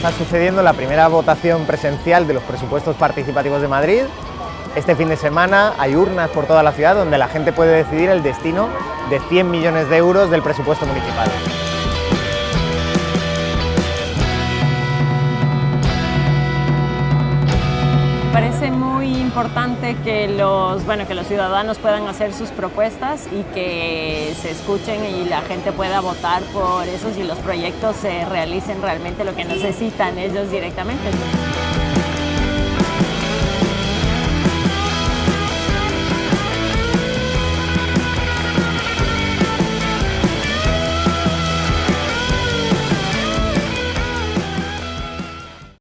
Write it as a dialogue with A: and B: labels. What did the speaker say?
A: está sucediendo la primera votación presencial de los presupuestos participativos de Madrid. Este fin de semana hay urnas por toda la ciudad donde la gente puede decidir el destino de 100 millones de euros del presupuesto municipal.
B: Parece muy importante que los, bueno, que los ciudadanos puedan hacer sus propuestas y que se escuchen y la gente pueda votar por esos y los proyectos se realicen realmente lo que necesitan ellos directamente.